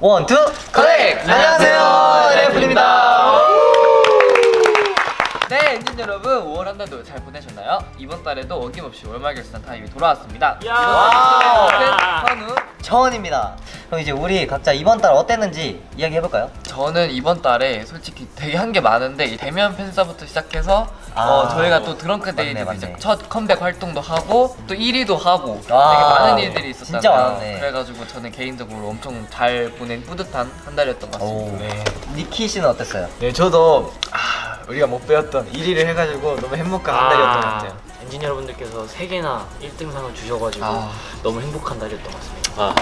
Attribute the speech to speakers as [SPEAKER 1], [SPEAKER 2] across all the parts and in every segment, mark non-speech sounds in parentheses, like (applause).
[SPEAKER 1] One, two, connect! 안녕하세요, 엔하이픈입니다.
[SPEAKER 2] 네, 엔진 여러분, 5월 한 달도 잘 보내셨나요? 이번 달에도 어김없이 월말 결산 타임이 돌아왔습니다.
[SPEAKER 1] Wow.
[SPEAKER 2] 이번 선우.
[SPEAKER 1] 정원입니다. 그럼 이제 우리 각자 이번 달 어땠는지 이야기 해볼까요?
[SPEAKER 2] 저는 이번 달에 솔직히 되게 한 게 많은데 이 대면 팬사부터 시작해서
[SPEAKER 1] 아.
[SPEAKER 2] 어, 저희가 또 Drunk. 이제 첫 컴백 활동도 하고 또 1위도 하고
[SPEAKER 1] 아.
[SPEAKER 2] 되게 많은 일들이 있었잖아요.
[SPEAKER 1] 진짜 많았네.
[SPEAKER 2] 그래가지고 저는 개인적으로 엄청 잘 보낸 뿌듯한 한 달이었던 것 같습니다.
[SPEAKER 1] 오.
[SPEAKER 3] 네.
[SPEAKER 1] 니키 씨는 어땠어요?
[SPEAKER 3] 네, 저도 아, 우리가 목표였던 1위를 해가지고 너무 행복한 한 달이었던 것 같아요.
[SPEAKER 4] 엔진 여러분들께서 3개나 1등상을 주셔가지고
[SPEAKER 2] 아.
[SPEAKER 4] 너무 행복한 달이었던 것 같습니다.
[SPEAKER 5] 아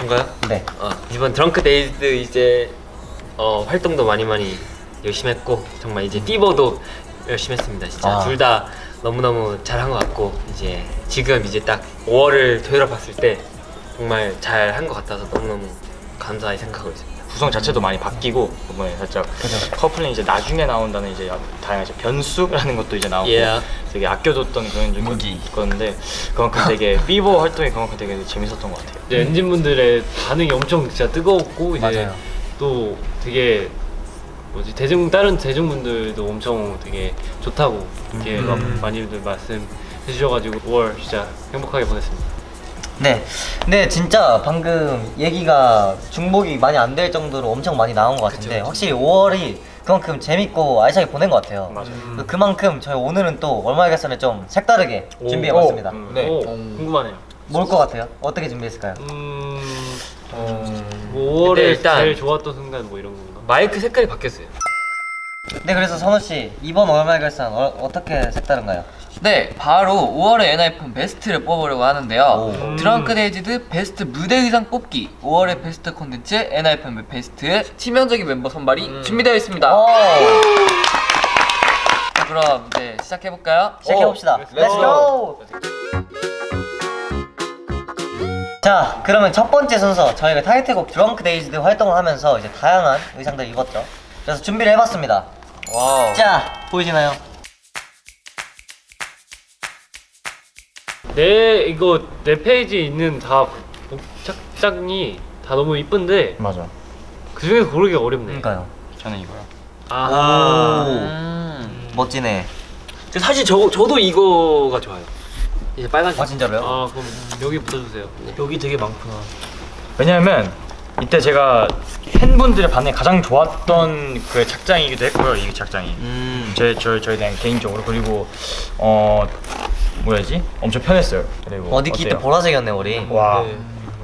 [SPEAKER 5] 뭔가요?
[SPEAKER 1] 네.
[SPEAKER 5] 어, 이번 Drunk-Dazed 이제 어, 활동도 많이 많이 열심히 했고 정말 이제 띠버도 열심히 했습니다 진짜
[SPEAKER 1] 아.
[SPEAKER 5] 둘다 너무너무 잘한 것 같고 이제 지금 이제 딱 5월을 되돌아봤을 때 정말 잘 한 것 같아서 너무너무 감사히 생각하고 있습니다
[SPEAKER 3] 구성 자체도 많이 바뀌고 이번에 살짝 커플링 이제 나중에 나온다는 이제 다양한 이제 변수라는 것도 이제 나오고
[SPEAKER 5] Yeah.
[SPEAKER 3] 되게 아껴뒀던 그런 적이 있었는데 그만큼 되게 (laughs) 삐버 활동이 그만큼 되게 재밌었던 것 같아요.
[SPEAKER 4] 이제 엔진 분들의 반응이 엄청 진짜 뜨거웠고 이제
[SPEAKER 1] 맞아요.
[SPEAKER 4] 또 되게 뭐지 대중 다른 대중분들도 엄청 되게 좋다고 이렇게 막 많이들 말씀 해 주셔가지고 5월 진짜 행복하게 보냈습니다.
[SPEAKER 1] 네. 근데 진짜 방금 얘기가 중복이 많이 안 될 정도로 엄청 많이 나온 것 같은데 확실히 5월이 그만큼 재밌고 알차게 보낸 것 같아요.
[SPEAKER 3] 맞아요.
[SPEAKER 1] 그- 그만큼 저희 오늘은 또 월말 결산을 좀 색다르게 준비해봤습니다.
[SPEAKER 3] 음,
[SPEAKER 4] 네,
[SPEAKER 3] 네.
[SPEAKER 4] 궁금하네요.
[SPEAKER 1] 뭘 것 같아요? 어떻게 준비했을까요?
[SPEAKER 4] 음, 어, 뭐 5월에
[SPEAKER 5] 근데 일단-
[SPEAKER 4] 제일 좋았던 순간 뭐 이런 건가?
[SPEAKER 5] 마이크 색깔이 바뀌었어요
[SPEAKER 1] 네, 그래서 선우 씨 이번 월말 결산 어, 떻게 색다른가요?
[SPEAKER 2] 네, 바로 5월의 엔하이픈 베스트를 뽑으려고 하는데요.
[SPEAKER 1] 오.
[SPEAKER 2] Drunk-Dazed 베스트 무대 의상 뽑기 5월의 베스트 콘텐츠 엔하이픈 베스트 치명적인 멤버 선발이 준비되어 있습니다.
[SPEAKER 1] 오,
[SPEAKER 2] 자, 그럼 이제 시작해 볼까요?
[SPEAKER 1] 시작해봅시다. Let's go! 자, 그러면 첫 번째 순서 저희가 타이틀곡 Drunk-Dazed 활동을 하면서 이제 다양한 의상들 입었죠. 그래서 준비를 해봤습니다.
[SPEAKER 2] Wow.
[SPEAKER 1] 자, 보이시나요?
[SPEAKER 4] 내 이거 내 페이지에 있는 다 착장이 다 너무 이쁜데
[SPEAKER 3] 맞아.
[SPEAKER 4] 그 중에서 고르기가 어렵네.
[SPEAKER 1] 그러니까요.
[SPEAKER 3] 저는 이거요.
[SPEAKER 4] 아,
[SPEAKER 2] 음.
[SPEAKER 1] 멋지네.
[SPEAKER 5] 사실 저, 저도 이거가 좋아요 이제 빨간색
[SPEAKER 1] 아 진짜로요?
[SPEAKER 4] 아 그럼 여기 붙여주세요. 여기 되게 많구나.
[SPEAKER 3] 왜냐하면 이때 제가 팬분들의 반응이 가장 좋았던 그 착장이기도 했고요. 이 착장이.
[SPEAKER 1] 음.
[SPEAKER 3] 제, 저, 저에 대한 개인적으로 그리고 어 뭐야지 엄청 편했어요. 그리고
[SPEAKER 1] 어 니키 때? 보라색이었네 우리.
[SPEAKER 3] 와
[SPEAKER 4] 네.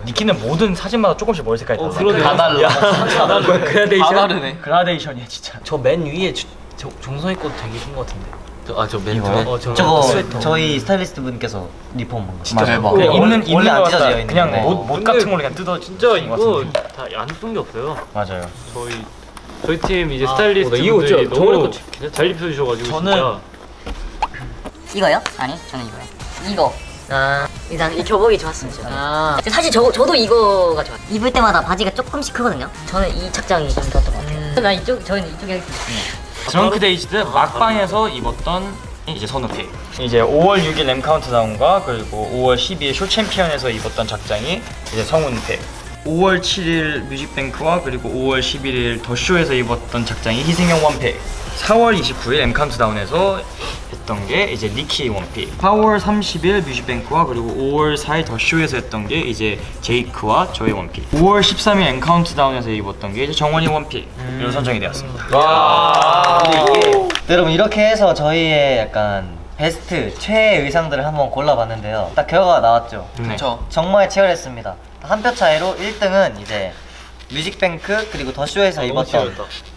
[SPEAKER 3] 니키는 모든 사진마다 조금씩 머리 색깔이
[SPEAKER 4] 어,
[SPEAKER 3] 달라.
[SPEAKER 4] 그러네요.
[SPEAKER 1] 다 달라. (laughs)
[SPEAKER 3] 그라데이션.
[SPEAKER 2] 다 다르네.
[SPEAKER 3] 그라데이션이야 진짜.
[SPEAKER 4] 저 맨 위에 저, 저 종성이 것도 되게 예쁜 것 같은데.
[SPEAKER 5] 아저
[SPEAKER 1] 이거요?
[SPEAKER 4] 어, 저
[SPEAKER 1] 저거
[SPEAKER 4] 스웨터.
[SPEAKER 1] 저희 스타일리스트 분께서 리폼 한 거.
[SPEAKER 2] 진짜 대박.
[SPEAKER 3] 그냥 있는
[SPEAKER 1] 원래
[SPEAKER 3] 안거
[SPEAKER 1] 찢어져. 있는
[SPEAKER 3] 그냥
[SPEAKER 1] 건데.
[SPEAKER 3] 옷, 옷 같은 걸로 그냥 뜯어
[SPEAKER 4] 진짜 이거
[SPEAKER 3] 같은데.
[SPEAKER 4] 다 안 이쁜 게 없어요.
[SPEAKER 3] 맞아요.
[SPEAKER 4] 저희 저희 팀 이제
[SPEAKER 5] 아,
[SPEAKER 4] 스타일리스트
[SPEAKER 5] 어,
[SPEAKER 4] 분들이 너무 잘 입혀주셔가지고
[SPEAKER 3] 저는-
[SPEAKER 4] 진짜
[SPEAKER 6] 이거요? 아니 저는 이거요. 이거.
[SPEAKER 1] 아,
[SPEAKER 6] 일단 이 교복이 좋았어요. 저는
[SPEAKER 2] 아.
[SPEAKER 6] 사실 저, 저도 이거가 좋아요. 입을 때마다 바지가 조금씩 크거든요? 저는 이 착장이 좀 좋았던 것 같아요. 난 이쪽 저는 이쪽에 하겠습니다.
[SPEAKER 3] Drunk-Dazed 막방에서 입었던 이제 선우 pick 이제 5월 6일 엠 카운트다운과 그리고 5월 12일 쇼 챔피언에서 입었던 착장이 이제 성훈 pick 5월 7일 뮤직뱅크와 그리고 5월 11일 더쇼에서 입었던 작장이 희승형 원픽 4월 29일 엠 카운트다운에서 했던 게 이제 니키 one pick 4월 30일 뮤직뱅크와 그리고 5월 4일 더쇼에서 했던 게 이제 제이크와 저의 one pick 5월 13일 엠 카운트다운에서 입었던 게 이제 정원이 one pick 이로 선정이 되었습니다.
[SPEAKER 1] 근데 이게 네, 여러분 이렇게 해서 저희의 약간 베스트 최애 의상들을 한번 골라봤는데요. 딱 결과가 나왔죠.
[SPEAKER 3] 네.
[SPEAKER 2] 그쵸.
[SPEAKER 1] 정말 치열했습니다. 한 표 차이로 1등은 이제 뮤직뱅크 그리고 더쇼에서 입었던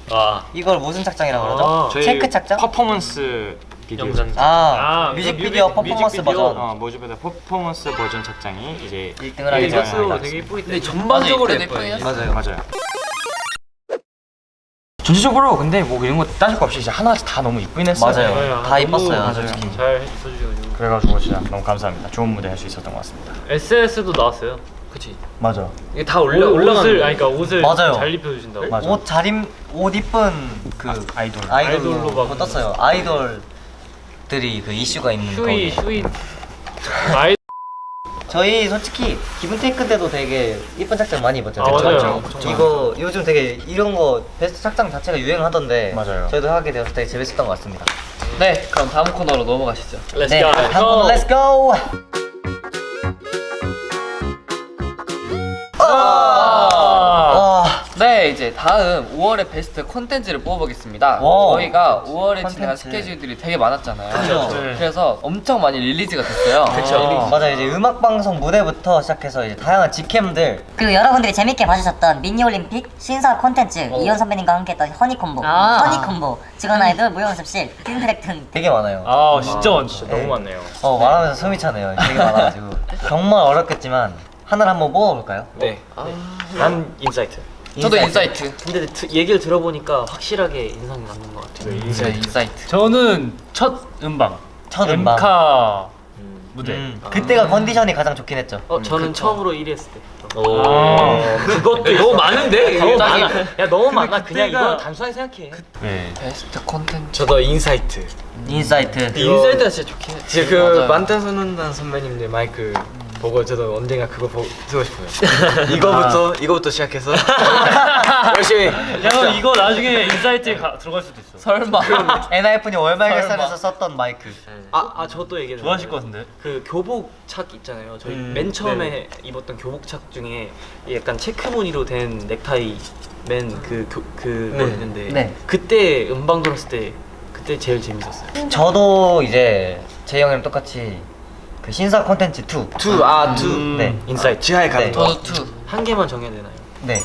[SPEAKER 4] 아
[SPEAKER 1] 이걸 무슨 착장이라고 그러죠?
[SPEAKER 4] 아,
[SPEAKER 1] 체크 착장?
[SPEAKER 3] 퍼포먼스 비디오
[SPEAKER 5] 영상
[SPEAKER 1] 아,
[SPEAKER 4] 아,
[SPEAKER 1] 뮤직비디오
[SPEAKER 4] 뮤직-
[SPEAKER 1] 퍼포먼스
[SPEAKER 4] 뮤직비디오.
[SPEAKER 1] 버전
[SPEAKER 3] 어, 뮤직비디오 퍼포먼스 버전 착장이 이제
[SPEAKER 1] 1등을 하게 되었습니다.
[SPEAKER 4] 되게
[SPEAKER 2] 전반적으로
[SPEAKER 1] 네,
[SPEAKER 2] 예뻐요.
[SPEAKER 1] 맞아요.
[SPEAKER 3] 맞아요. 전체적으로 근데 뭐 이런 거 따질 거 없이 이제 하나씩 다 너무 이쁘긴 했어요.
[SPEAKER 1] 맞아요. 다 이뻤어요, 솔직히.
[SPEAKER 4] 잘 해주셔가지고
[SPEAKER 3] 그래가지고 진짜 너무 감사합니다. 좋은 무대 할 수 있었던 것 같습니다.
[SPEAKER 4] SNS도 나왔어요.
[SPEAKER 2] 그치.
[SPEAKER 3] 맞아.
[SPEAKER 5] 이게 다 올라
[SPEAKER 4] 옷-
[SPEAKER 5] 올라가는
[SPEAKER 4] 옷을 아니 그러니까 옷을
[SPEAKER 1] 맞아요.
[SPEAKER 4] 잘 입혀주신다고.
[SPEAKER 3] 맞아.
[SPEAKER 1] 옷 잘임 옷 이쁜 그
[SPEAKER 3] 아, 아이돌.
[SPEAKER 1] 아이돌로,
[SPEAKER 4] 아이돌로 막-
[SPEAKER 1] 그거 떴어요. 아이돌들이 그 이슈가 있는
[SPEAKER 4] 휴이
[SPEAKER 1] 거기.
[SPEAKER 4] 휴이 아이
[SPEAKER 1] 저희 솔직히 기분 테이크 때도 되게 이쁜 착장 많이 입었잖아요.
[SPEAKER 3] 아, 맞아요.
[SPEAKER 1] 그쵸? 이거 요즘 되게 이런 거 베스트 착장 자체가 유행하던데
[SPEAKER 3] 맞아요.
[SPEAKER 1] 저희도 하게 되어서 되게 재밌었던 것 같습니다.
[SPEAKER 2] 네, 그럼 다음 코너로 넘어가시죠.
[SPEAKER 4] Let's
[SPEAKER 1] 네,
[SPEAKER 4] go.
[SPEAKER 1] 다음 코너 let's go. 아,
[SPEAKER 2] 네, 이제 다음 5월의 베스트 콘텐츠를 뽑아보겠습니다.
[SPEAKER 1] 와우.
[SPEAKER 2] 저희가 5월에 진행한
[SPEAKER 1] 콘텐츠.
[SPEAKER 2] 스케줄들이 되게 많았잖아요.
[SPEAKER 1] 그죠.
[SPEAKER 3] 네.
[SPEAKER 2] 그래서 엄청 많이 release가 됐어요.
[SPEAKER 1] 아, 맞아 이제 음악 방송 무대부터 시작해서 이제 다양한 직캠들
[SPEAKER 6] 그리고 여러분들이 재밌게 봐주셨던 미니올림픽 신사 콘텐츠 이현 선배님과 함께 했던 허니콤보
[SPEAKER 7] 아.
[SPEAKER 6] 허니콤보 직원 아이돌 무용습실 팀트랙 등
[SPEAKER 1] 되게 많아요.
[SPEAKER 3] 아 진짜 많 진짜
[SPEAKER 1] 네.
[SPEAKER 3] 너무 많네요.
[SPEAKER 1] 어 말하면서 숨이 차네요. 되게 많아가지고 (laughs) 정말 어렵겠지만 하나를 한번 뽑아볼까요?
[SPEAKER 8] 네.
[SPEAKER 3] 난 인사이트.
[SPEAKER 2] 저도 인사이트.
[SPEAKER 8] 근데 드- 얘기를 들어보니까 확실하게 인상이 남는 것 같아요.
[SPEAKER 2] 네, 인사이트.
[SPEAKER 4] 저는 첫 음방.
[SPEAKER 1] 첫 음방.
[SPEAKER 4] 엠카 무대.
[SPEAKER 1] 음, 그때가 컨디션이 가장 좋긴 했죠.
[SPEAKER 8] 어, 저는 처음으로 1위 했을 때.
[SPEAKER 4] 아.
[SPEAKER 8] 그것도 너무 많은데?
[SPEAKER 3] 너무
[SPEAKER 8] 딱
[SPEAKER 3] 많아.
[SPEAKER 8] 이- 야 너무 많아. 그냥 이건 단순하게 생각해.
[SPEAKER 4] 네.
[SPEAKER 2] 베스트 콘텐츠.
[SPEAKER 8] 저도 인사이트.
[SPEAKER 1] 인사이트.
[SPEAKER 8] 인사이트가 진짜 좋긴 해. 진짜 그. 방탄소년단 선배님들 마이크 보고 저도 언젠가 그거 보고 쓰고 싶어요. (laughs) 이거부터 이거부터 시작해서 (laughs) 열심히.
[SPEAKER 4] 야 이거 나중에 인사이트에 가, 들어갈 수도 있어.
[SPEAKER 2] 설마. (laughs)
[SPEAKER 1] 엔하이픈 월말
[SPEAKER 2] 설마.
[SPEAKER 1] 결산에서 썼던 마이크.
[SPEAKER 8] 아, 아 저도 얘기해.
[SPEAKER 4] 좋아하실 것 같은데.
[SPEAKER 8] 그 교복 착 있잖아요. 저희
[SPEAKER 1] 음,
[SPEAKER 8] 맨 처음에 입었던 교복 착 중에 약간 체크 무늬로 된 넥타이 맨 그그
[SPEAKER 1] 네.
[SPEAKER 8] 있는데
[SPEAKER 1] 네.
[SPEAKER 8] 그때 음방 들었을 때 그때 제일 재밌었어요.
[SPEAKER 1] 저도 이제 제이 형이랑 똑같이 그 신사 콘텐츠 2.
[SPEAKER 8] Two, 아, two.
[SPEAKER 1] 네.
[SPEAKER 8] 인사이트. 지하에
[SPEAKER 1] 가는 거.
[SPEAKER 2] 저도 two.
[SPEAKER 8] 한 개만 정해야 되나요?
[SPEAKER 1] 네.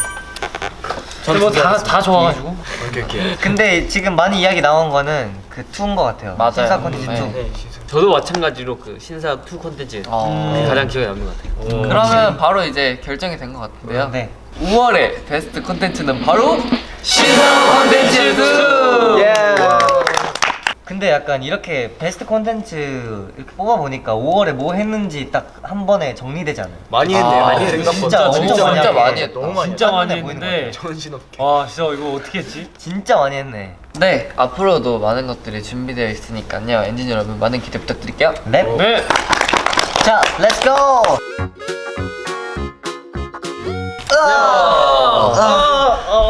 [SPEAKER 4] 뭐다다 좋아가지고.
[SPEAKER 8] 오케이, 오케이. (laughs)
[SPEAKER 1] 근데 지금 많이 이야기 나온 거는 그 2인 것 같아요.
[SPEAKER 2] 맞아요.
[SPEAKER 1] 신사 콘텐츠 2.
[SPEAKER 2] 네.
[SPEAKER 8] 네,
[SPEAKER 5] 저도 마찬가지로 그 신사 2 콘텐츠
[SPEAKER 2] 어.
[SPEAKER 5] 그게 가장 기억에 남는 것 같아요.
[SPEAKER 2] 그러면 바로 이제 결정이 된 것 같은데요.
[SPEAKER 1] 네.
[SPEAKER 2] 5월의 베스트 콘텐츠는 바로 신사 콘텐츠 2!
[SPEAKER 8] 예.
[SPEAKER 1] 근데 약간 이렇게 베스트 콘텐츠 이렇게 뽑아보니까 5월에 뭐 했는지 딱 한 번에 정리되지 않아요?
[SPEAKER 8] 많이 했네.
[SPEAKER 2] 아,
[SPEAKER 8] 많이
[SPEAKER 2] 진짜
[SPEAKER 8] 했네.
[SPEAKER 1] 진짜 엄청
[SPEAKER 2] 진짜
[SPEAKER 1] 많이
[SPEAKER 2] 진짜. 많이 했다.
[SPEAKER 8] 너무 많이
[SPEAKER 4] 진짜 많이 했는데.
[SPEAKER 8] 정신없게.
[SPEAKER 4] 와 진짜 이거 어떻게 했지?
[SPEAKER 1] 진짜 많이 했네.
[SPEAKER 2] 네, 앞으로도 많은 것들이 준비되어 있으니까요. 엔진 여러분 많은 기대 부탁드릴게요.
[SPEAKER 1] 랩.
[SPEAKER 4] 네.
[SPEAKER 1] 자, let's go!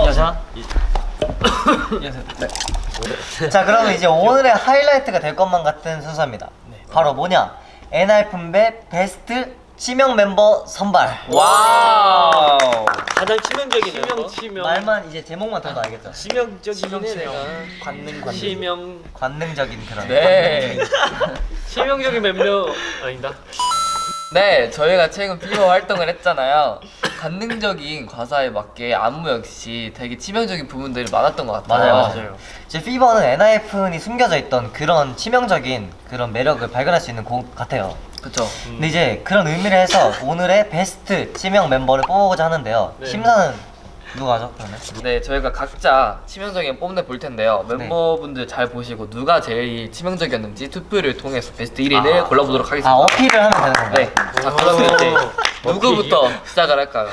[SPEAKER 8] 여자.
[SPEAKER 1] 자, 그러면 이제 오늘의 하이라이트가 될 것만 같은 순서입니다. 바로 뭐냐? 엔하이픈배 베스트 치명 멤버 선발.
[SPEAKER 2] 와우.
[SPEAKER 8] 가장 치명적인
[SPEAKER 5] 치명 치명
[SPEAKER 1] 말만 이제 제목만 들어도 알겠죠?
[SPEAKER 8] 치명적인 내가 관능 관능.
[SPEAKER 5] 치명
[SPEAKER 1] 관능적인 그런.
[SPEAKER 2] 네. (laughs)
[SPEAKER 5] 치명적인 멤버 아니다.
[SPEAKER 2] 네, 저희가 최근 피버 활동을 했잖아요. 관능적인 과사에 맞게 안무 역시 되게 치명적인 부분들이 많았던 것 같아요.
[SPEAKER 1] 맞아요, 맞아요. 이제 피버는 엔하이픈이 숨겨져 있던 그런 치명적인 그런 매력을 발견할 수 있는 곡 같아요.
[SPEAKER 2] 그쵸.
[SPEAKER 1] 근데 이제 그런 의미를 해서 오늘의 베스트 치명 멤버를 뽑아보고자 하는데요.
[SPEAKER 5] 네.
[SPEAKER 1] 심사는 누가 하죠? 그러면?
[SPEAKER 2] 네, 저희가 각자 치명적인 뽐내 볼 텐데요.
[SPEAKER 1] 네.
[SPEAKER 2] 멤버분들 잘 보시고 누가 제일 치명적이었는지 투표를 통해서 베스트 1위를 골라보도록 하겠습니다.
[SPEAKER 1] 아 어필을 하면 되는 건가요?
[SPEAKER 2] 네. 자, 그러면 이제 누구부터 시작을 할까요?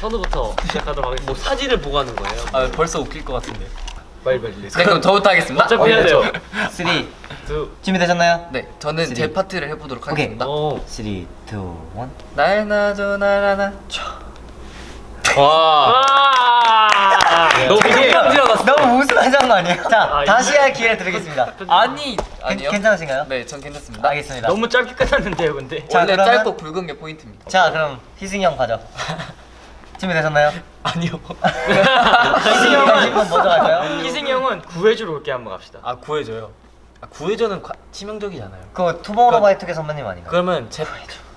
[SPEAKER 5] 선우부터 시작하도록 하겠습니다.
[SPEAKER 8] 뭐 사진을 보고 하는 거예요?
[SPEAKER 2] 아, 벌써 웃길 것 같은데.
[SPEAKER 8] 빨리 빨리.
[SPEAKER 2] 네, 그럼 저부터 하겠습니다.
[SPEAKER 5] 어차피 해야 돼요.
[SPEAKER 1] 3
[SPEAKER 5] 두.
[SPEAKER 1] 준비되셨나요?
[SPEAKER 2] 네, 저는 제
[SPEAKER 1] three.
[SPEAKER 2] 파트를 해보도록. 하겠습니다.
[SPEAKER 5] 오.
[SPEAKER 1] 3, 2,
[SPEAKER 2] 1날 놔줘 날 하나
[SPEAKER 5] 와.
[SPEAKER 8] 너무 되게
[SPEAKER 1] 너무 우승하지 않은 거 아니에요? 자
[SPEAKER 5] 아,
[SPEAKER 1] 다시 할 기회 드리겠습니다
[SPEAKER 2] 아니
[SPEAKER 1] 괜-
[SPEAKER 2] 아니요.
[SPEAKER 1] 괜찮으신가요?
[SPEAKER 2] 네, 전 괜찮습니다.
[SPEAKER 1] 알겠습니다
[SPEAKER 8] 너무 짧게 끝났는데요, 근데.
[SPEAKER 1] 자,
[SPEAKER 2] 원래
[SPEAKER 1] 그러면-
[SPEAKER 2] 짧고 굵은 게 포인트입니다.
[SPEAKER 1] 자 그럼 희승이 형 가죠 (laughs) 준비되셨나요?
[SPEAKER 8] 아니요. (laughs)
[SPEAKER 1] 희승이 형은 먼저 갈까요?
[SPEAKER 8] 희승이 형은 구해주러 올게 한번 갑시다.
[SPEAKER 3] 아 구해줘요.
[SPEAKER 8] 아, 구해줘는 과- 치명적이잖아요.
[SPEAKER 1] 그 투모로우바이투게 선배님 아닌가요?
[SPEAKER 8] 그러면 제,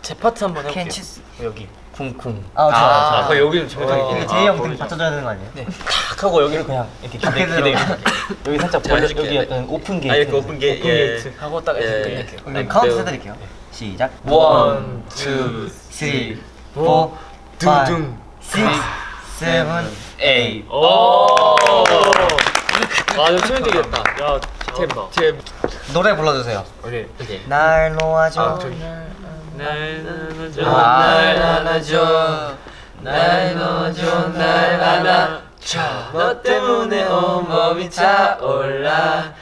[SPEAKER 8] 제 파트 한번 해볼게요.
[SPEAKER 1] 캔치스
[SPEAKER 8] 여기 쿵쿵.
[SPEAKER 1] 아 아, 좋아요
[SPEAKER 5] 아, 그 여기는 정확하게.
[SPEAKER 1] 이게 제이 형등 받쳐줘야 되는 거 아니에요?
[SPEAKER 8] 네, 탁 하고 여기를 그냥 이렇게 기대. 기대. (laughs) 여기 살짝 벌려. 여기 약간 오픈 게이트.
[SPEAKER 5] 아, 이렇게 오픈 게-
[SPEAKER 8] 오픈
[SPEAKER 5] 예.
[SPEAKER 8] 게이트 하고 딱 이렇게
[SPEAKER 5] 예.
[SPEAKER 8] 끝낼게요.
[SPEAKER 1] 그럼 카운트 해드릴게요 시작 one, two, three, four,
[SPEAKER 8] 둥둥.
[SPEAKER 1] six, seven, eight
[SPEAKER 5] 오. 아, 좀 치명적이었다. 야, 잘한다.
[SPEAKER 8] 제
[SPEAKER 1] 노래 불러주세요
[SPEAKER 8] 오케이.
[SPEAKER 5] 오케이.
[SPEAKER 1] 날 놓아줘
[SPEAKER 8] 아.
[SPEAKER 5] 날 안아줘.
[SPEAKER 1] 아.
[SPEAKER 2] 날 안아줘 날 넣어줘 날 안아줘 너 때문에 온몸이 차올라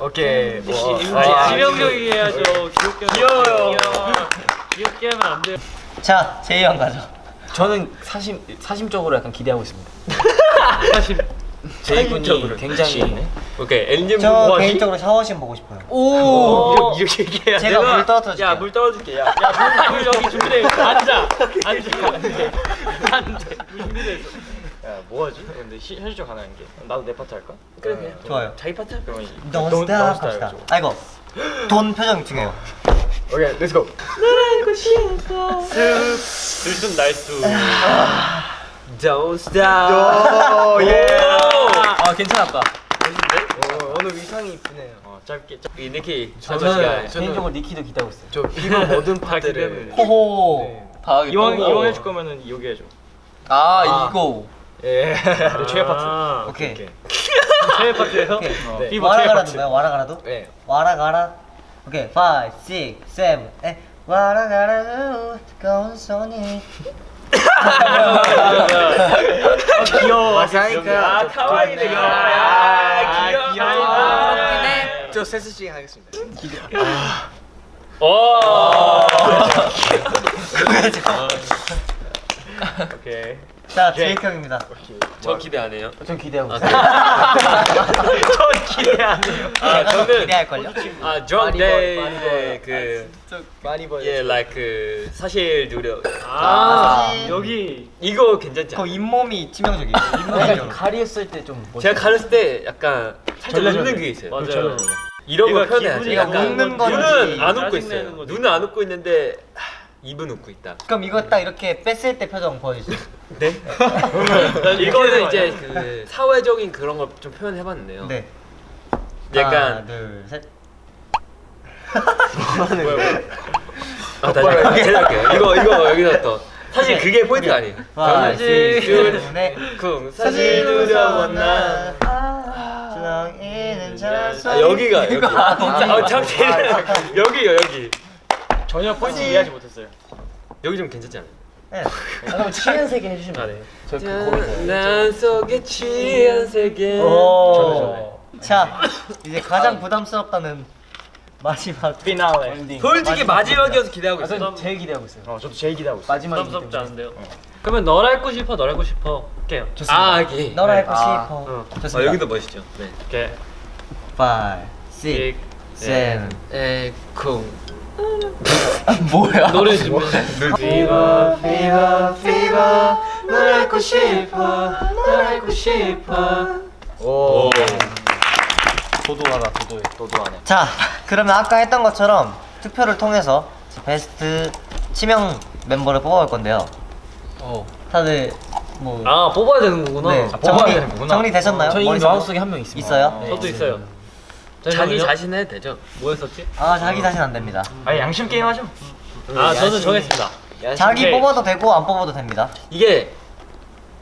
[SPEAKER 8] 오케이.
[SPEAKER 5] 혹시
[SPEAKER 8] 와.
[SPEAKER 5] 아, 치명적이게 해야죠. 귀엽게
[SPEAKER 8] 귀여워요.
[SPEAKER 5] 귀여워. 귀엽게 하면 안 돼요.
[SPEAKER 1] 자 제이 형 가죠.
[SPEAKER 9] 저는 사심 사심적으로 약간 기대하고 있습니다.
[SPEAKER 4] 사실
[SPEAKER 9] 제이 군이 굉장히
[SPEAKER 5] 오케이 엔진 저뭐 하기?
[SPEAKER 1] 개인적으로 샤워신 보고 싶어요.
[SPEAKER 9] 오. 이렇게 얘기해야
[SPEAKER 1] 제가 물 떨어뜨려줄게요.
[SPEAKER 5] 야물 떨어줄게. 야
[SPEAKER 4] 야물 여기 준비돼 있어. 앉아. 앉아. 안돼 안돼 준비돼 있어.
[SPEAKER 8] 야 뭐하지? 근데 시, 현실적 가능한 게. 나도 내 파트 할까?
[SPEAKER 5] 그래 그래
[SPEAKER 1] 좋아요.
[SPEAKER 5] 자기 파트
[SPEAKER 8] 그러면
[SPEAKER 1] Don't
[SPEAKER 8] don't
[SPEAKER 1] stop
[SPEAKER 8] stop
[SPEAKER 1] 합시다. 아이고 돈 표정 중요해요.
[SPEAKER 8] 오케이 let's go
[SPEAKER 4] 들숨 날숨
[SPEAKER 5] Don't stop.
[SPEAKER 8] 예.
[SPEAKER 9] 아 괜찮았다.
[SPEAKER 8] 어, 오늘 위상이 이쁘네요 어 짧게 짧게
[SPEAKER 5] 이 니키
[SPEAKER 9] 저는 개인적으로 니키도 기대하고 있어요.
[SPEAKER 8] 저 피버 모든 (laughs) 파트를
[SPEAKER 1] 호호.
[SPEAKER 2] 다
[SPEAKER 8] 이왕. 이왕 해줄 거면은 여기 해줘
[SPEAKER 2] 아, 이거
[SPEAKER 8] 예 최애 파트
[SPEAKER 4] 아,
[SPEAKER 1] 오케이.
[SPEAKER 4] 최애 파트예요?
[SPEAKER 1] 오케이.
[SPEAKER 8] 네.
[SPEAKER 4] 피버 최애
[SPEAKER 1] 와라 가라도
[SPEAKER 4] 파트
[SPEAKER 1] 뭐야? 와라 가라도?
[SPEAKER 8] 네
[SPEAKER 1] 와라 가라. 오케이. 5, 6, 7, 8. 와라 가라도 뜨거운 손이.
[SPEAKER 8] 귀여워. 마사니까
[SPEAKER 5] 아 카와이네.
[SPEAKER 8] 아,
[SPEAKER 5] 귀여워
[SPEAKER 8] 귀여워.
[SPEAKER 5] 아,
[SPEAKER 8] 저 세스씩 하겠습니다. (laughs)
[SPEAKER 4] 오케이
[SPEAKER 1] 자, 제이크 형입니다.
[SPEAKER 5] 저 기대 안 해요
[SPEAKER 9] 전 기대하고
[SPEAKER 5] 아,
[SPEAKER 9] 있어요.
[SPEAKER 8] 저 기대 안 해요
[SPEAKER 5] 아
[SPEAKER 1] 제가 더
[SPEAKER 5] 저는
[SPEAKER 1] 기대할걸요?
[SPEAKER 5] 아 John
[SPEAKER 9] 많이 벌, 많이
[SPEAKER 5] Day
[SPEAKER 9] 벌.
[SPEAKER 5] 그
[SPEAKER 8] 많이 보여
[SPEAKER 5] 예, like 그 사실 누려.
[SPEAKER 4] 아,
[SPEAKER 1] 사실-
[SPEAKER 4] 여기
[SPEAKER 5] 이거 괜찮지
[SPEAKER 1] 그? 잇몸이 치명적이에요.
[SPEAKER 9] 약간 가리었을 때 좀
[SPEAKER 5] 제가 가렸을 때 약간 살짝. 웃는 게 있어요.
[SPEAKER 4] 맞아요
[SPEAKER 5] 이런 거.
[SPEAKER 4] 기분이
[SPEAKER 5] 약간
[SPEAKER 1] 웃는 건지
[SPEAKER 5] 눈은 안 웃고 있어요. 눈은 안 웃고 있는데 하, 입은 웃고 있다.
[SPEAKER 1] 그럼 이거 딱 이렇게 뺐을 때 표정 보여주세요. (laughs)
[SPEAKER 5] 네? (laughs) 이거는 이제 그 사회적인 그런 걸 좀 표현해봤는데요.
[SPEAKER 1] 네.
[SPEAKER 5] 약간
[SPEAKER 1] 하나, 둘, 셋. (laughs)
[SPEAKER 5] 아, 다시 제가 할게요. 이거 이거 여기서 또 사실 그게 포인트 아니에요. 사실. 쿵 사실
[SPEAKER 1] 주렁이는 저
[SPEAKER 5] 아 여기가 여기
[SPEAKER 1] 아, 진짜?
[SPEAKER 5] 아 잠시만 여기요 여기
[SPEAKER 8] 전혀 포인트 이해하지 못했어요
[SPEAKER 5] 여기 좀 괜찮지 않아요?
[SPEAKER 1] 네. (laughs)
[SPEAKER 9] 아, 그럼 취한 세계 해주시면 안 돼요? 저그 고민
[SPEAKER 5] 난 속에 취한 세계
[SPEAKER 1] 오. 자, 이제 가장 부담스럽다는 마지막
[SPEAKER 8] 피날레.
[SPEAKER 5] 솔직히 마지막이어서 기대하고
[SPEAKER 9] 아,
[SPEAKER 5] 있어요.
[SPEAKER 9] 전 제일 기대하고 있어요.
[SPEAKER 8] 어 저도 제일 기대하고 있어요
[SPEAKER 9] 마지막이기
[SPEAKER 4] 부담스럽지. 않은데요? 그러면 널 알고 싶어 널 알고 싶어 할게요
[SPEAKER 5] 아 여기
[SPEAKER 1] 너를 알고
[SPEAKER 9] 아,
[SPEAKER 1] 싶어.
[SPEAKER 4] 어.
[SPEAKER 5] 아,
[SPEAKER 1] 좋습니다.
[SPEAKER 5] 여기도 멋있죠. 네.
[SPEAKER 4] 오케이
[SPEAKER 1] 5, 6, 7.
[SPEAKER 5] 에쿵
[SPEAKER 9] 뭐야?
[SPEAKER 4] 노래 준비
[SPEAKER 1] Fever, fever, fever. 널 알고 싶어. 널 알고 싶어.
[SPEAKER 8] 오
[SPEAKER 9] 도도하다 도도해. 도도하네.
[SPEAKER 1] 자, 그러면 아까 했던 것처럼 투표를 통해서 베스트 치명 멤버를 뽑아볼 건데요.
[SPEAKER 9] 어.
[SPEAKER 1] 다들 뭐
[SPEAKER 4] 아 뽑아야 되는 거구나
[SPEAKER 1] 네,
[SPEAKER 8] 아, 뽑아야
[SPEAKER 1] 정리,
[SPEAKER 8] 되는 거구나.
[SPEAKER 1] 정리 되셨나요?
[SPEAKER 9] 저희
[SPEAKER 1] 머릿속에?
[SPEAKER 9] 마음속에 한 명 있습니다.
[SPEAKER 1] 있어요?
[SPEAKER 9] 네.
[SPEAKER 4] 저도 있어요
[SPEAKER 5] 자기. 자신 해도 되죠?
[SPEAKER 4] 뭐 했었지?
[SPEAKER 1] 아, 자기 자신 안 됩니다.
[SPEAKER 8] 아니 양심 게임 하죠
[SPEAKER 4] 아 저는 정했습니다
[SPEAKER 1] 자기
[SPEAKER 4] 오케이.
[SPEAKER 1] 뽑아도 되고 안 뽑아도 됩니다.
[SPEAKER 5] 이게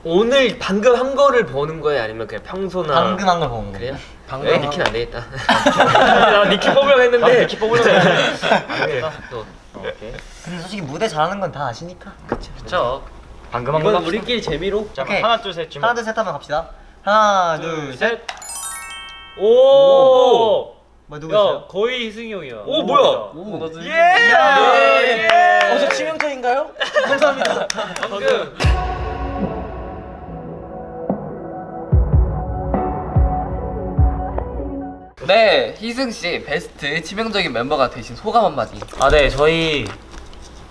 [SPEAKER 5] 오늘 방금 한 거를 보는 거예요? 아니면 그냥 평소나
[SPEAKER 1] 방금 한 걸 보는 거예요.
[SPEAKER 5] 그래요?
[SPEAKER 9] 방금 에한
[SPEAKER 5] 니키는 안 되겠다. 나 니키 뽑으려고 했는데 니키 뽑으려고 했는데 (laughs) 또
[SPEAKER 1] 근데 솔직히 무대 잘하는 건 다 아시니까.
[SPEAKER 4] 그쵸
[SPEAKER 8] 방금 한거
[SPEAKER 4] 이건 우리끼리 재미로
[SPEAKER 8] 자
[SPEAKER 1] 오케이.
[SPEAKER 8] 하나 둘셋
[SPEAKER 1] 하나 둘셋 하면 갑시다. 하나 둘 셋.
[SPEAKER 4] 오!
[SPEAKER 1] 뭐 누구 있어요?
[SPEAKER 4] 야 거의 희승이 형이야
[SPEAKER 5] 오, 뭐야?
[SPEAKER 1] 오,
[SPEAKER 9] 나도
[SPEAKER 1] 예!
[SPEAKER 9] 어, 저 치명적인가요? 감사합니다.
[SPEAKER 4] 방금
[SPEAKER 2] 네, 희승 씨 베스트 치명적인 멤버가 되신 소감 한마디.
[SPEAKER 9] 아, 네, 저희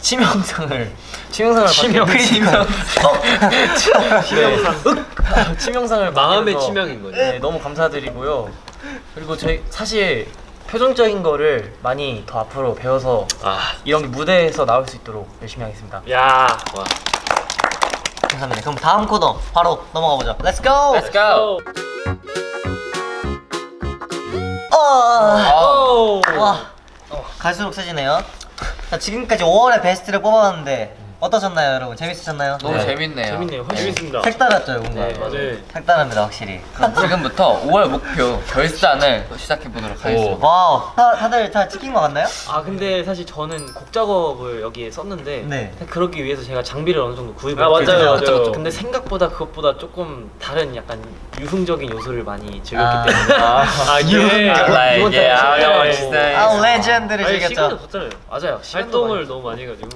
[SPEAKER 9] 치명상을 치명상을
[SPEAKER 8] 치명-
[SPEAKER 9] 받게-
[SPEAKER 1] 치명.
[SPEAKER 9] 치명상 치명상을
[SPEAKER 5] 마음의 치명인 거죠.
[SPEAKER 9] 네, 너무 감사드리고요. 그리고 저희 사실 표정적인 거를 많이 더 앞으로 배워서
[SPEAKER 5] 아
[SPEAKER 9] 이런 게 무대에서 나올 수 있도록 열심히 하겠습니다.
[SPEAKER 4] 야
[SPEAKER 5] 와.
[SPEAKER 1] 감사합니다. 그럼 다음 코너 바로 넘어가 보죠. Let's go.
[SPEAKER 2] Let's go.
[SPEAKER 1] 어.
[SPEAKER 4] 오!
[SPEAKER 1] 와. 갈수록 세지네요. 자, 지금까지 5월의 베스트를 뽑아봤는데 어떠셨나요, 여러분? 재밌으셨나요?
[SPEAKER 2] 너무
[SPEAKER 5] 네.
[SPEAKER 2] 재밌네요.
[SPEAKER 4] 재밌네요 재밌습니다
[SPEAKER 1] 색달랐죠, 뭔가.
[SPEAKER 2] 네,
[SPEAKER 4] 맞아요
[SPEAKER 1] 색다릅니다, 확실히.
[SPEAKER 2] 그럼 지금부터 5월 목표 결산을 시작해 보도록 하겠습니다.
[SPEAKER 1] wow. 다, 다들 다 찍힌 거 같나요?
[SPEAKER 7] 아 근데 사실 저는 곡 작업을 여기에 썼는데
[SPEAKER 1] 네.
[SPEAKER 7] 그러기 위해서 제가 장비를 어느 정도 구입을
[SPEAKER 4] 아, 맞아요. 맞아요.
[SPEAKER 7] 그쵸, 그쵸. 근데 생각보다 그것보다 조금 다른 약간 유흥적인 요소를 많이 즐겼기
[SPEAKER 1] 아.
[SPEAKER 7] 때문에 (laughs)
[SPEAKER 4] 아 예.
[SPEAKER 2] Yeah, I know what you're saying.
[SPEAKER 1] 아, 레전드를 즐겼죠.
[SPEAKER 4] 없잖아요
[SPEAKER 7] 맞아요 시간도
[SPEAKER 4] 활동을
[SPEAKER 7] 많이
[SPEAKER 4] 너무 많이 해가지고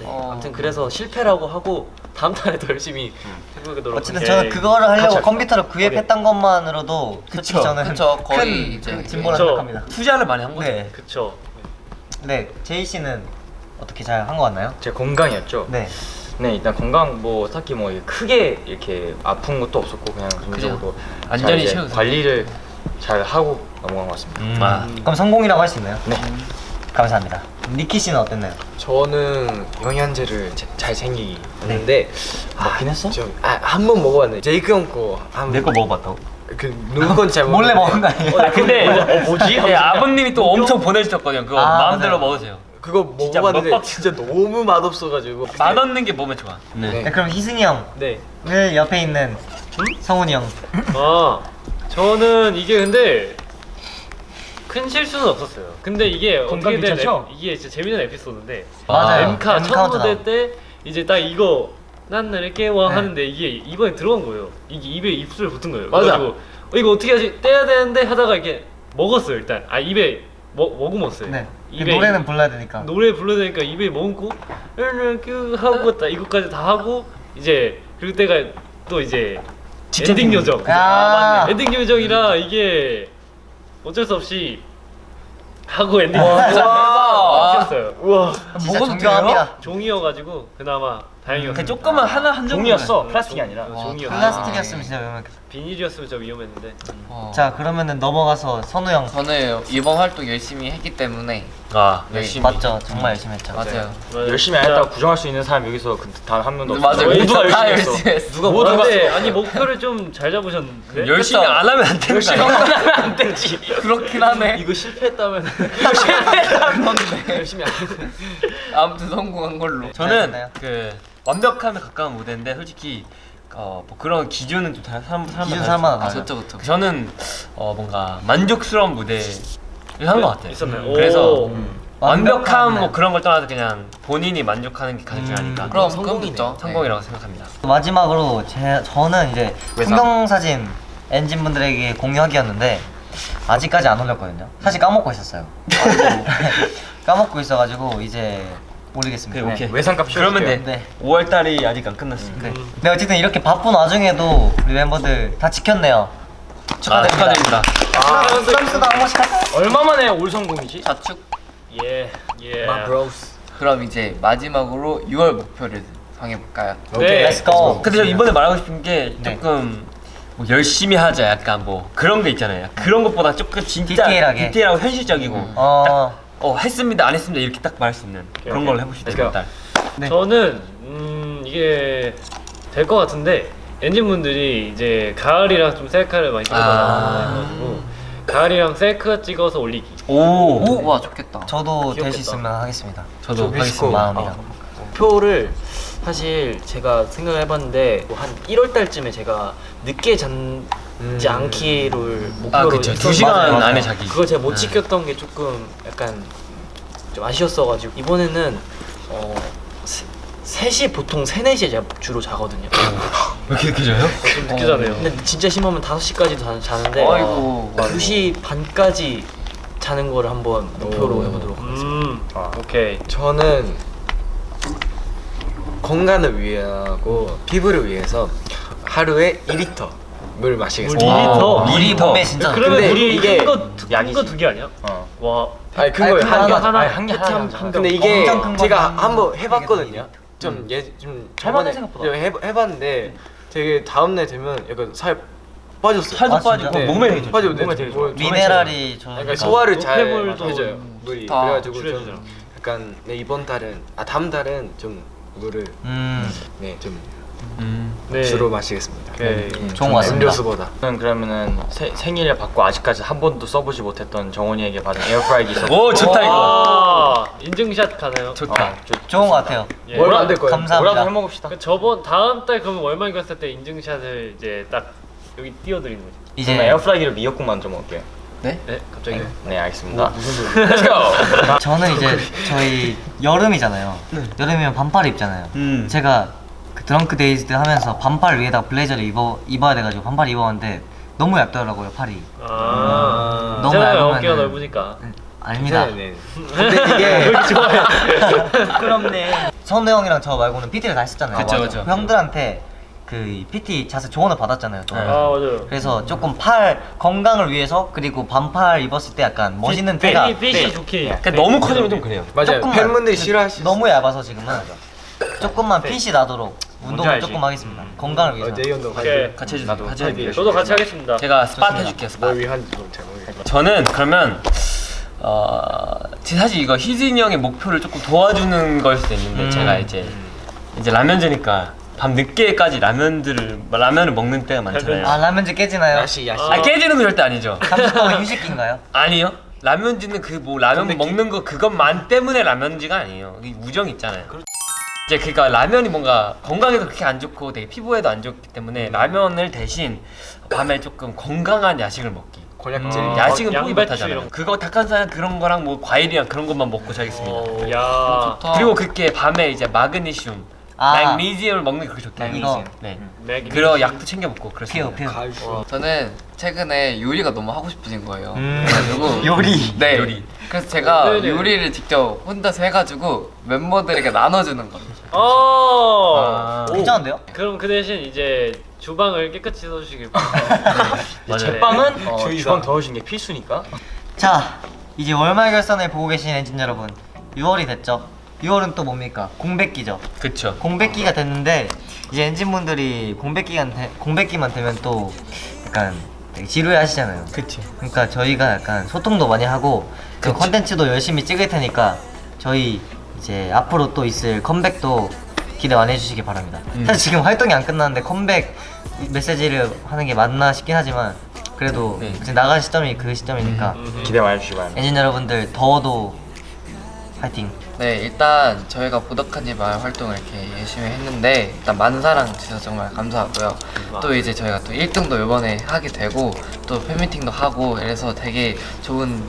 [SPEAKER 7] 네.
[SPEAKER 2] 어.
[SPEAKER 4] 아무튼 그래서 실패라고 하고 다음 달에 더 열심히 해보도록
[SPEAKER 1] 어쨌든
[SPEAKER 4] 하겠습니다.
[SPEAKER 1] 저는 그거를 하려고 컴퓨터를 구입했던 것만으로도
[SPEAKER 8] 그쵸.
[SPEAKER 1] 저는
[SPEAKER 2] 그쵸, 거의
[SPEAKER 1] 큰
[SPEAKER 2] 이제
[SPEAKER 1] 그 진보라. 생각합니다.
[SPEAKER 5] 투자를 많이 한 거죠.
[SPEAKER 1] 네.
[SPEAKER 4] 그쵸.
[SPEAKER 1] 네, 제이 씨는 어떻게 잘한것 같나요?
[SPEAKER 8] 제 건강이었죠.
[SPEAKER 1] 네.
[SPEAKER 8] 네 일단 건강 뭐 딱히 뭐 크게 이렇게 아픈 것도 없었고 그냥 전적으로 이제
[SPEAKER 2] 쉬어도
[SPEAKER 8] 관리를 잘 하고 넘어간 것 같습니다.
[SPEAKER 5] 아.
[SPEAKER 1] 그럼 성공이라고 할 수 있나요?
[SPEAKER 8] 네.
[SPEAKER 1] 감사합니다. 니키 씨는 어땠나요?
[SPEAKER 7] 저는 영양제를 제- 잘 챙기는데
[SPEAKER 8] 먹긴 했어?
[SPEAKER 7] 아 한 번 먹어봤는데 제이크 형 거
[SPEAKER 1] 내 거 먹어봤다고?
[SPEAKER 7] 그 누구 건지 잘 (laughs)
[SPEAKER 1] 몰래 먹은 거 아니에요?
[SPEAKER 5] 근데
[SPEAKER 8] 어, 뭐지?
[SPEAKER 5] 네, 아버님이 또 엄청 보내주셨거든요. 그거
[SPEAKER 1] 아,
[SPEAKER 5] 마음대로
[SPEAKER 1] 맞아요.
[SPEAKER 5] 먹으세요.
[SPEAKER 7] 그거
[SPEAKER 5] 진짜
[SPEAKER 7] 먹어봤는데
[SPEAKER 5] 먹방-
[SPEAKER 7] 진짜 너무 맛없어가지고
[SPEAKER 5] 맛없는 게 몸에 좋아.
[SPEAKER 7] 네.
[SPEAKER 1] 네, 그럼 희승이 형을
[SPEAKER 4] 네.
[SPEAKER 1] 옆에 있는 성훈이 형.
[SPEAKER 5] 어.
[SPEAKER 4] 아 저는 이게 근데 큰 실수는 없었어요. 근데 이게
[SPEAKER 8] 건강
[SPEAKER 4] 어떻게 된
[SPEAKER 8] 괜찮죠?
[SPEAKER 4] 에- 이게 진짜 재밌는 에피소드인데
[SPEAKER 1] 맞아요.
[SPEAKER 4] 엠카 첫
[SPEAKER 1] 엠카운트다운.
[SPEAKER 4] 무대 때 이제 딱 이거 난 나를 깨워
[SPEAKER 1] 네.
[SPEAKER 4] 하는데 이게 입안에 들어간 거예요. 이게 입에 입술 붙은 거예요.
[SPEAKER 7] 맞아.
[SPEAKER 4] 그래가지고 어, 이거 어떻게 하지 떼야 되는데 하다가 이렇게 먹었어요 일단. 아 입에 먹 머금었어요.
[SPEAKER 1] 네. 그
[SPEAKER 4] 입에
[SPEAKER 1] 노래는 불러야 되니까.
[SPEAKER 4] 노래 불러야 되니까 입에 머금고 이렇게 하고 딱 이거까지 다 하고 이제 그럴 때가 또 이제 엔딩 요정.
[SPEAKER 1] 아, 맞네.
[SPEAKER 4] 엔딩 요정이라 이게 어쩔 수 없이 하고 엔딩
[SPEAKER 2] 와.
[SPEAKER 4] 요정이었어요.
[SPEAKER 7] 우와
[SPEAKER 1] 진짜
[SPEAKER 2] 먹어도
[SPEAKER 1] 존경합니다.
[SPEAKER 4] 종이여가지고 그나마 다행이었어요.
[SPEAKER 5] 그 조그만 하나 한 점.
[SPEAKER 8] 종이었어. 플라스틱이 아니라.
[SPEAKER 4] 어, 종이였어.
[SPEAKER 1] 플라스틱이었으면 진짜 위험했겠다.
[SPEAKER 4] 비닐이었으면 진짜 위험했는데.
[SPEAKER 2] 어.
[SPEAKER 1] 자, 그러면은 넘어가서 선우 형.
[SPEAKER 2] 저는 이번 활동 열심히 했기 때문에
[SPEAKER 5] 아
[SPEAKER 2] 네.
[SPEAKER 5] 열심히.
[SPEAKER 1] 맞죠? 정말 열심히 했죠.
[SPEAKER 2] 맞아요.
[SPEAKER 8] 열심히 안 했다고 부정할 수 있는 사람 여기서 단 한 명도 없어.
[SPEAKER 2] 맞아요.
[SPEAKER 8] 모두가
[SPEAKER 2] 다
[SPEAKER 8] 열심히 했어.
[SPEAKER 2] 열심히.
[SPEAKER 8] 누가
[SPEAKER 4] 모두
[SPEAKER 8] 뭐라고
[SPEAKER 4] 근데
[SPEAKER 8] 했어?
[SPEAKER 4] 아니 목표를 좀 잘 잡으셨는데.
[SPEAKER 5] 열심히 안 하면 안 되는 거 아니야?
[SPEAKER 8] 안 (laughs) 되지.
[SPEAKER 2] 그렇긴 하네.
[SPEAKER 4] 이거 실패했다면 (laughs)
[SPEAKER 7] 열심히 안 했어
[SPEAKER 2] 아무튼 성공한 걸로.
[SPEAKER 5] 저는
[SPEAKER 1] 됐나요?
[SPEAKER 5] 그 완벽함에 가까운 무대인데 솔직히 어, 뭐 그런 기준은 좀 다- 사람 사람
[SPEAKER 1] 기준 사람마다
[SPEAKER 2] 아.
[SPEAKER 5] 저는 어, 뭔가 만족스러운 무대 를한것 같아요.
[SPEAKER 4] 있었나요?
[SPEAKER 5] 음, 그래서
[SPEAKER 4] 오.
[SPEAKER 5] 음,
[SPEAKER 1] 완벽한,
[SPEAKER 5] 완벽함
[SPEAKER 1] 네.
[SPEAKER 5] 뭐 그런 걸 떠나서 그냥 본인이 만족하는 게 가장
[SPEAKER 1] 음,
[SPEAKER 5] 중요하니까
[SPEAKER 2] 그럼
[SPEAKER 7] 성공이네.
[SPEAKER 2] 성공이죠.
[SPEAKER 5] 성공이라고 생각합니다.
[SPEAKER 1] 마지막으로 제 저는 이제
[SPEAKER 8] 외상.
[SPEAKER 1] 풍경 사진 엔진 분들에게 공유하기였는데 아직까지 안 올렸거든요. 사실 까먹고 있었어요. (laughs) 까먹고 있어가지고 이제 올리겠습니다.
[SPEAKER 5] 오케이, 오케이.
[SPEAKER 8] 외상값
[SPEAKER 5] 그러면 돼.
[SPEAKER 1] 네.
[SPEAKER 5] 5월 달이 아직 안 끝났으니까.
[SPEAKER 1] 네. 네 어쨌든 이렇게 바쁜 와중에도 우리 멤버들 다 지켰네요.
[SPEAKER 5] 아,
[SPEAKER 1] 축하드립니다.
[SPEAKER 5] 축하드립니다.
[SPEAKER 1] 쌈스도 한 번씩 하세요.
[SPEAKER 8] 얼마 만에 올 성공이지?
[SPEAKER 2] 자축.
[SPEAKER 4] 예. 예.
[SPEAKER 7] Bros
[SPEAKER 2] 그럼 이제 마지막으로 6월 목표를 정해볼까요?
[SPEAKER 4] 네.
[SPEAKER 1] Let's go.
[SPEAKER 5] 근데 저 이번에 말하고 싶은 게
[SPEAKER 1] 네.
[SPEAKER 5] 조금 뭐 열심히 하자 약간 뭐 그런 게 있잖아요. 그런 것보다 조금 진짜
[SPEAKER 1] 디테일하게.
[SPEAKER 5] 디테일하고 현실적이고
[SPEAKER 1] 어.
[SPEAKER 5] 딱, 어 했습니다 안 했습니다 이렇게 딱 말할 수 있는 그런
[SPEAKER 4] 오케이.
[SPEAKER 5] 걸 해보시죠
[SPEAKER 4] Let's go.
[SPEAKER 5] 이번 달.
[SPEAKER 1] 네.
[SPEAKER 4] 저는 음 이게 될 것 같은데 엔진분들이 이제 가을이랑 좀 셀카를 많이 찍어달라고
[SPEAKER 5] 아.
[SPEAKER 4] 해가지고 가을이랑 셀카 찍어서 올리기.
[SPEAKER 5] 오.
[SPEAKER 2] 오, 와 좋겠다.
[SPEAKER 1] 저도 될 수. 있으면 하겠습니다.
[SPEAKER 5] 저도. 하겠습니다.
[SPEAKER 1] 마음이랑.
[SPEAKER 7] 표를 사실 제가 생각을 해봤는데 뭐 한 1월 달쯤에 제가 늦게 잡지 않기를 목표로
[SPEAKER 5] 아 그쵸. 두
[SPEAKER 7] 했었-
[SPEAKER 5] 시간
[SPEAKER 7] 맞아요, 맞아요.
[SPEAKER 5] 안에 자기.
[SPEAKER 7] 그걸 제가 못
[SPEAKER 5] 네.
[SPEAKER 7] 지켰던 게 조금 약간 좀 아쉬웠어가지고 이번에는 어 3시 보통 3, 4시에 제가 주로 자거든요 (laughs)
[SPEAKER 5] 왜 이렇게 늦게 자요?
[SPEAKER 4] 좀 늦게 자네요.
[SPEAKER 7] 근데 진짜 심하면 5시까지도 자 는데
[SPEAKER 2] 아이고.
[SPEAKER 7] 2시 반까지 자는 거를 한번 목표로 해보도록 하겠습니다
[SPEAKER 4] 음. 오케이.
[SPEAKER 7] 저는 건강을 위하고 피부를 위해서 하루에 2리터 물 마시겠습니다.
[SPEAKER 4] 물 2리터?
[SPEAKER 1] 물이
[SPEAKER 5] 더.
[SPEAKER 1] 몸에 진짜
[SPEAKER 4] 그러면 우리
[SPEAKER 7] 이게
[SPEAKER 4] 큰거큰거
[SPEAKER 8] 약이지.
[SPEAKER 4] 두개 아니야?
[SPEAKER 8] 어.
[SPEAKER 4] 와.
[SPEAKER 7] 아니 큰
[SPEAKER 1] 아니,
[SPEAKER 7] 거예요 큰한 개.
[SPEAKER 1] 하나,
[SPEAKER 8] 한 개.
[SPEAKER 7] 근데 이게 제가 한번 해봤거든요.
[SPEAKER 1] 되게
[SPEAKER 7] 좀예좀
[SPEAKER 8] 할만해,
[SPEAKER 7] 저번에
[SPEAKER 8] 생각보다.
[SPEAKER 7] 해, 해봤는데 되게 다음 날 되면 약간 살 빠졌어요.
[SPEAKER 5] 살도
[SPEAKER 1] 아?
[SPEAKER 5] 빠지고
[SPEAKER 7] 네.
[SPEAKER 5] 몸에 되게.
[SPEAKER 7] 빠지고
[SPEAKER 8] 몸에 되게 좋아요.
[SPEAKER 1] 미네랄이 저
[SPEAKER 7] 약간 소화를 잘 해줘요. 물이
[SPEAKER 2] 다
[SPEAKER 7] 그래가지고. 좀 약간 네, 이번 달은 아 다음 달은 좀 물을
[SPEAKER 1] 음.
[SPEAKER 7] 네좀
[SPEAKER 5] 음.
[SPEAKER 4] 네.
[SPEAKER 7] 주로 마시겠습니다.
[SPEAKER 4] 오케이.
[SPEAKER 7] 네,
[SPEAKER 1] 좋은 좀것 같습니다.
[SPEAKER 7] 음료수보다.
[SPEAKER 8] 저는 그러면은 세, 생일을 받고 아직까지 한 번도 써보지 못했던 정원이에게 받은 에어프라이기 있어.
[SPEAKER 5] 오 좋다 이거.
[SPEAKER 4] 아, 인증샷 가나요?
[SPEAKER 5] 좋다.
[SPEAKER 1] 좋은 것 같아요.
[SPEAKER 4] 예.
[SPEAKER 7] 뭘 만들 거예요?
[SPEAKER 1] 감사합니다.
[SPEAKER 8] 뭐라도 해먹읍시다.
[SPEAKER 4] 그 저번 다음 달 그러면 월말 갔을 때 인증샷을 이제 딱 여기 띄워드리는 거지.
[SPEAKER 1] 이제
[SPEAKER 8] 에어프라이기로 미역국 만들어 먹을게요.
[SPEAKER 4] 네? 갑자기.
[SPEAKER 8] 네 알겠습니다.
[SPEAKER 5] Let's (laughs) go.
[SPEAKER 1] 저는 이제 저희 여름이잖아요. 여름이면 반팔 입잖아요.
[SPEAKER 5] 음.
[SPEAKER 1] 제가 그 Drunk-Dazed 때 하면서 반팔 위에다 블레이저를 입어 입어야 돼가지고 반팔 입었는데 너무 얇더라고요 팔이.
[SPEAKER 4] 아.
[SPEAKER 1] 너무
[SPEAKER 4] 너무
[SPEAKER 1] 얇으면은-
[SPEAKER 4] 어깨가 넓으니까.
[SPEAKER 1] 아닙니다.
[SPEAKER 5] 네.
[SPEAKER 1] 근데 이게 (laughs) (laughs)
[SPEAKER 3] 부끄럽네.
[SPEAKER 1] 선우 형이랑 저 말고는 PT를 다 했었잖아요.
[SPEAKER 2] 그쵸. 그쵸.
[SPEAKER 1] 그 형들한테 그 PT 자세 조언을 받았잖아요. 또.
[SPEAKER 7] 아 맞아요.
[SPEAKER 1] 그래서 조금 팔 건강을 위해서 그리고 반팔 입었을 때 약간 멋있는 태가
[SPEAKER 7] 핏이 핏이 좋게.
[SPEAKER 5] 그러니까 너무 커지면 좀 그래요. 맞아요. 팬분들이 싫어할 수 있어요.
[SPEAKER 1] 너무 얇아서 지금은 조금만 핏이 나도록 운동을
[SPEAKER 3] 알지?
[SPEAKER 1] 조금 하겠습니다. 건강을 위해서.
[SPEAKER 7] 오케이.
[SPEAKER 2] 같이 해주세요. 같이 해주세요.
[SPEAKER 7] 저도 같이 하겠습니다.
[SPEAKER 2] 제가 스팟 해줄게요. 스팟.
[SPEAKER 5] 저는 그러면 어 사실 이거 희진이 형의 목표를 조금 도와주는 걸 수도 있는데
[SPEAKER 1] 음.
[SPEAKER 5] 제가 이제 이제 라면제니까 밤 늦게까지 라면들을 라면을 먹는 때가 많잖아요.
[SPEAKER 1] 아 라면즈 깨지나요?
[SPEAKER 8] 야시 야시.
[SPEAKER 5] 아 깨지는 건 절대 아니죠.
[SPEAKER 1] 30분 휴식기인가요? (laughs)
[SPEAKER 5] 아니요. 라면지는 그 뭐 라면 먹는 거 그것만 때문에 라면지가 아니에요. 이 우정 있잖아요. 이제 그러니까 라면이 뭔가 건강에도 그렇게 안 좋고 되게 피부에도 안 좋기 때문에 라면을 대신 밤에 조금 건강한 야식을 먹기.
[SPEAKER 8] 권약질.
[SPEAKER 3] 음.
[SPEAKER 5] 야식은
[SPEAKER 7] 양-
[SPEAKER 5] 포기 못하잖아요. 그거 닭가슴살 그런 거랑 뭐 과일이랑 그런 것만 먹고 자겠습니다.
[SPEAKER 7] 오, 야.
[SPEAKER 2] 좋다.
[SPEAKER 5] 그리고 그렇게 밤에 이제 마그네슘,
[SPEAKER 1] 아.
[SPEAKER 5] 마그네슘을 먹는 게 그렇게 좋대요.
[SPEAKER 1] 이거.
[SPEAKER 5] 네.
[SPEAKER 7] 맥.
[SPEAKER 5] 그리고 약도 챙겨 먹고 그렇습니다.
[SPEAKER 1] 피우 피우.
[SPEAKER 2] 저는 최근에 요리가 너무 하고 싶어진 거예요.
[SPEAKER 1] 음.
[SPEAKER 2] 그래가지고 (laughs)
[SPEAKER 1] 요리.
[SPEAKER 2] 네.
[SPEAKER 5] 요리.
[SPEAKER 2] 그래서 제가
[SPEAKER 7] 네네.
[SPEAKER 2] 요리를 직접 혼자서 해가지고 멤버들에게 나눠주는 거예요.
[SPEAKER 7] 어.
[SPEAKER 5] 아.
[SPEAKER 1] 괜찮은데요?
[SPEAKER 7] 그럼 그 대신 이제 주방을 깨끗이 써주시길 바랍니다. (laughs)
[SPEAKER 3] 제빵은
[SPEAKER 2] 어,
[SPEAKER 3] 저희 주방 더우신 게 필수니까.
[SPEAKER 1] 자 이제 월말 결산을 보고 계신 엔진 여러분 6월이 됐죠 6월은 또 뭡니까 공백기죠
[SPEAKER 5] 그쵸.
[SPEAKER 1] 공백기가 됐는데 이제 엔진분들이 공백기간 되- 공백기만 되면 또 약간 되게 지루해 하시잖아요
[SPEAKER 5] 그쵸.
[SPEAKER 1] 그러니까 저희가 약간 소통도 많이 하고 그 컨텐츠도 열심히 찍을 테니까 저희 이제 앞으로 또 있을 컴백도 기대 많이 해주시기 바랍니다
[SPEAKER 5] 음.
[SPEAKER 1] 사실 지금 활동이 안 끝났는데 컴백 메시지를 하는 게 맞나 싶긴 하지만 그래도
[SPEAKER 5] 네.
[SPEAKER 1] 이제 나갈 시점이 그 시점이니까
[SPEAKER 3] 기대 많이 해주시기 바랍니다.
[SPEAKER 1] 엔진 여러분들 더워도 파이팅
[SPEAKER 2] 네, 일단 저희가 보더카니발 활동을 이렇게 열심히 했는데 일단 많은 사랑 주셔서 정말 감사하고요. 또 이제 저희가 또 1등도 이번에 하게 되고 또 팬미팅도 하고 이래서 되게 좋은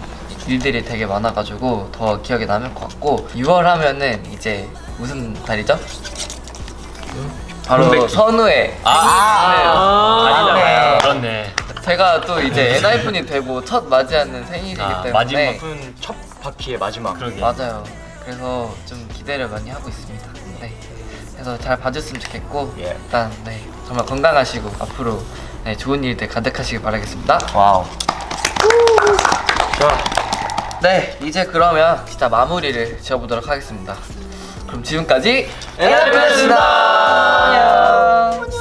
[SPEAKER 2] 일들이 되게 많아가지고 더 기억에 남을 것 같고 6월 하면은 이제 무슨 달이죠? 바로. 선우의
[SPEAKER 5] 아,
[SPEAKER 7] 아,
[SPEAKER 5] 아니잖아요.
[SPEAKER 1] 네.
[SPEAKER 5] 그렇네.
[SPEAKER 2] 제가 또 이제 (laughs) 엔하이픈이 되고 첫 맞이하는 생일이기
[SPEAKER 5] 아,
[SPEAKER 2] 때문에
[SPEAKER 5] 마지막
[SPEAKER 3] 첫 바퀴의 마지막.
[SPEAKER 5] 그러게.
[SPEAKER 2] 맞아요. 그래서 좀 기대를 많이 하고 있습니다. 네. 그래서 잘 봐줬으면 좋겠고
[SPEAKER 3] 예.
[SPEAKER 2] 일단 네 정말 건강하시고 앞으로 네, 좋은 일들 가득하시길 바라겠습니다.
[SPEAKER 1] wow
[SPEAKER 3] 자,
[SPEAKER 2] 네 이제 그러면 기타 마무리를 지어보도록 하겠습니다. 그럼 지금까지 에나비였습니다. 안녕.